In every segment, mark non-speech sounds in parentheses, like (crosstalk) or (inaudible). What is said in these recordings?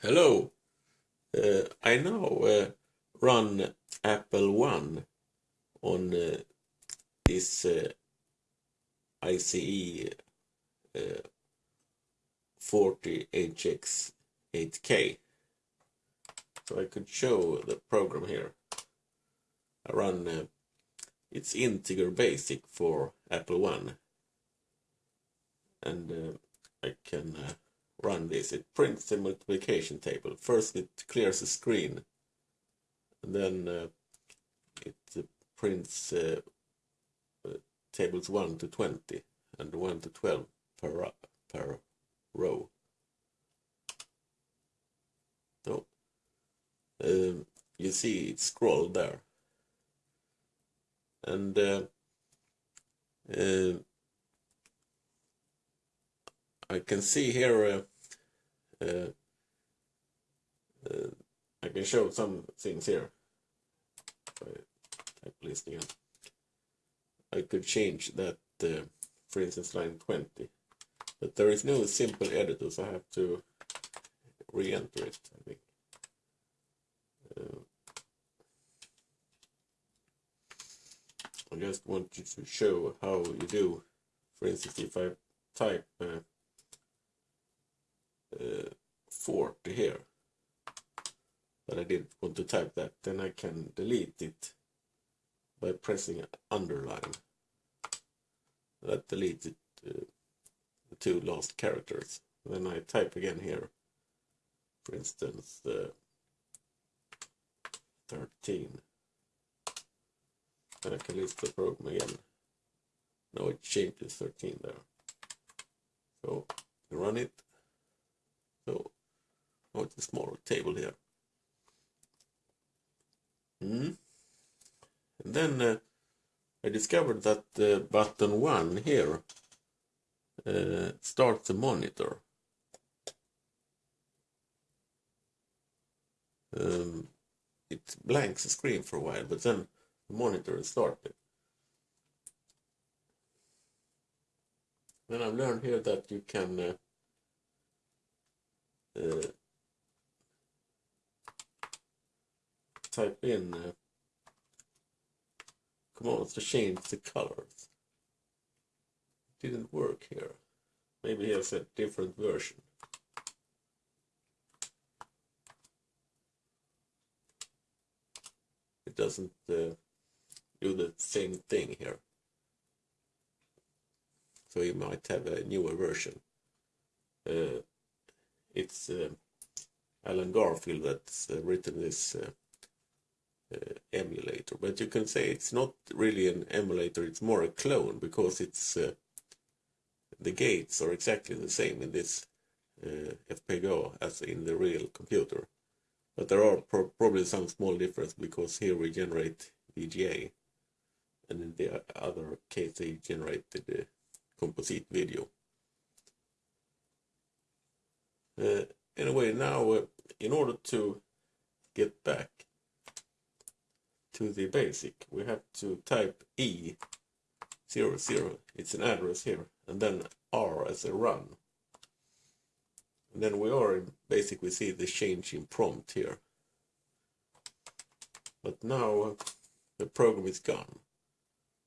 Hello. Uh, I now uh, run Apple One on uh, this ICE uh, 40HX 8K. So I could show the program here. I run uh, it's integer basic for Apple One. And uh, I can uh, run this. It prints the multiplication table. First it clears the screen. And then uh, it uh, prints uh, uh, tables 1 to 20 and 1 to 12 per, per row. So um, you see it scrolled there. And uh, uh, I can see here, uh, uh, uh, I can show some things here. Type list again. I could change that, uh, for instance, line 20. But there is no simple editor, so I have to re-enter it, I think. Uh, I just want you to show how you do. For instance, if I type uh, uh, 40 here, but I didn't want to type that, then I can delete it by pressing underline. That deletes uh, the two last characters. Then I type again here, for instance, uh, 13. And I can list the program again. Now it changes 13 there. So run it. So now it's a smaller table here. Mm. And then uh, I discovered that uh, button 1 here uh, starts the monitor. Um, it blanks the screen for a while, but then the monitor is started. Then I've learned here that you can uh, type in uh, commands to change the colors. Didn't work here. Maybe he has a different version. It doesn't uh, do the same thing here. So you might have a newer version. Uh, it's uh, Alan Garfield that's uh, written this uh, uh, emulator, but you can say it's not really an emulator; it's more a clone because it's uh, the gates are exactly the same in this FPGA as in the real computer. But there are pro probably some small difference because here we generate VGA and in the other case they generated the composite video. Uh, anyway, now uh, in order to get back to the basic, we have to type E 00, it's an address here, and then R as a run. And then we are in basic, we see the change in prompt here. But now uh, the program is gone.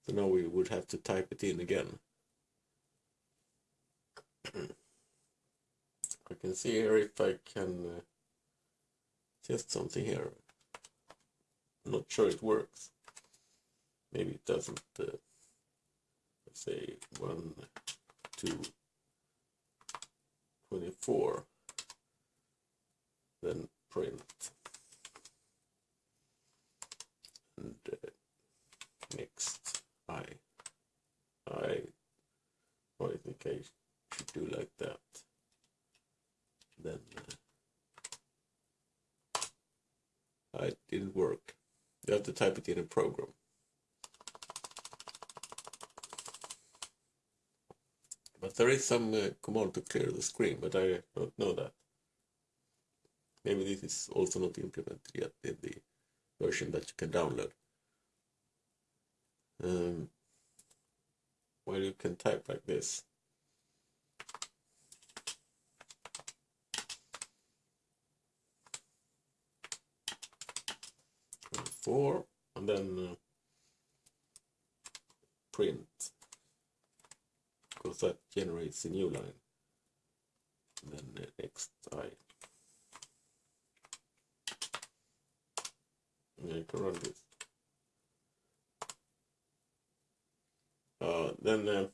So now we would have to type it in again. (clears throat) I can see here if I can uh, test something here. Not sure it works. Maybe it doesn't. Uh, let's say one, two, 24. Then print. And uh, next, I, I, I think I should do like that then uh, it didn't work. You have to type it in a program. But there is some uh, command to clear the screen, but I don't know that. Maybe this is also not implemented yet in the version that you can download. Um, where you can type like this. 4 and then uh, print. Because that generates a new line. Then uh, next I. I can run this. Uh, then uh,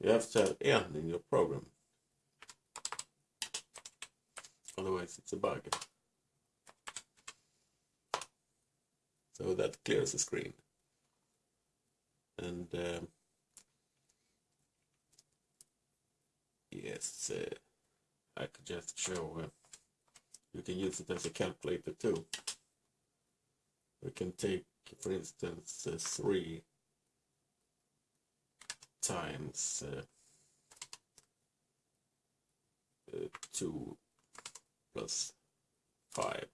you have to have n in your program. Otherwise it's a bug so that clears the screen. And um, yes uh, I could just show uh, you can use it as a calculator too. We can take for instance uh, 3 times uh, uh, 2 plus 5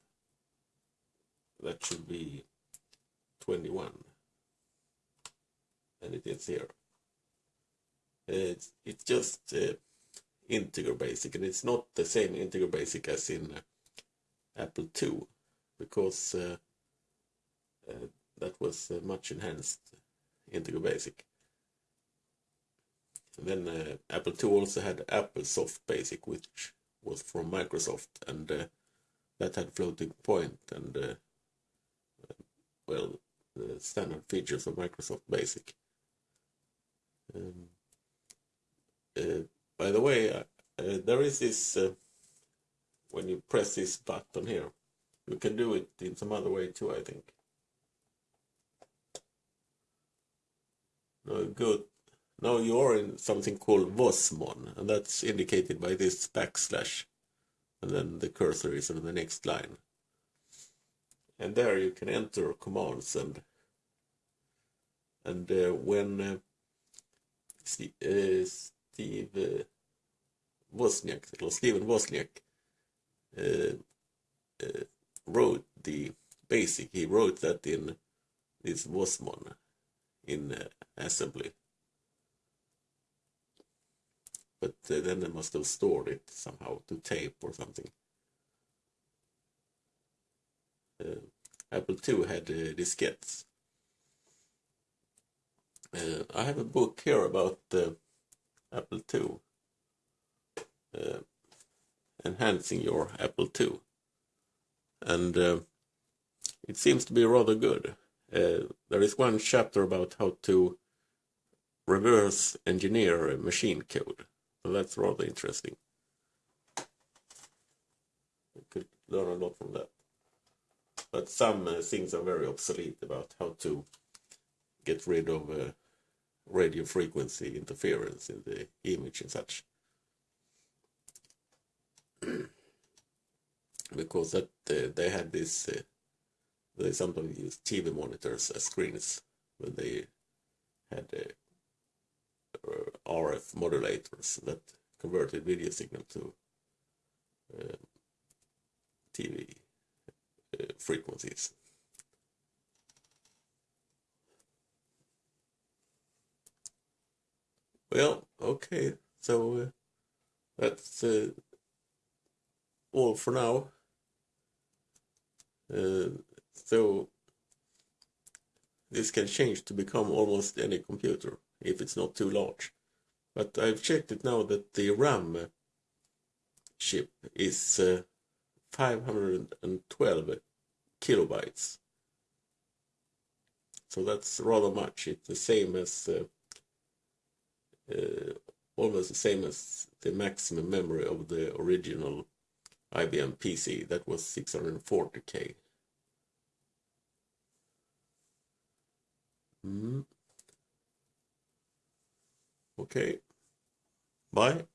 that should be 21 and it is here it's, it's just uh, integer basic and it's not the same integer basic as in uh, Apple II because uh, uh that was much enhanced integer basic. And then uh, Apple II also had AppleSoft Basic which was from Microsoft and that had floating point and well the standard features of Microsoft Basic. Um, uh, by the way, uh, uh, there is this, uh, when you press this button here, you can do it in some other way too, I think. No, good. Now you're in something called WozMon, and that's indicated by this backslash, and then the cursor is on the next line and there you can enter commands and and uh, when uh, Steve, uh, Steve uh, Wozniak or Steven Wozniak uh, uh, wrote the basic, he wrote that in this WozMon in assembly. But then they must have stored it somehow to tape or something. Uh, Apple II had uh, diskettes. Uh, I have a book here about Apple II. enhancing your Apple II. And it seems to be rather good. Uh, there is one chapter about how to reverse engineer a machine code. So that's rather interesting. You could learn a lot from that but some uh, things are very obsolete about how to get rid of uh, radio frequency interference in the image and such. (clears throat) because that uh, they had this, uh, they sometimes use TV monitors as screens when they had uh, RF modulators that converted video signal to uh, TV frequencies. Well, okay, so uh, that's uh, all for now. Uh, so this can change to become almost any computer if it's not too large. But I've checked it now that the RAM chip is uh, 512 kilobytes. So that's rather much. It's the same as, uh, uh, almost the same as the maximum memory of the original IBM PC. That was 640k. Mm. Okay. Bye.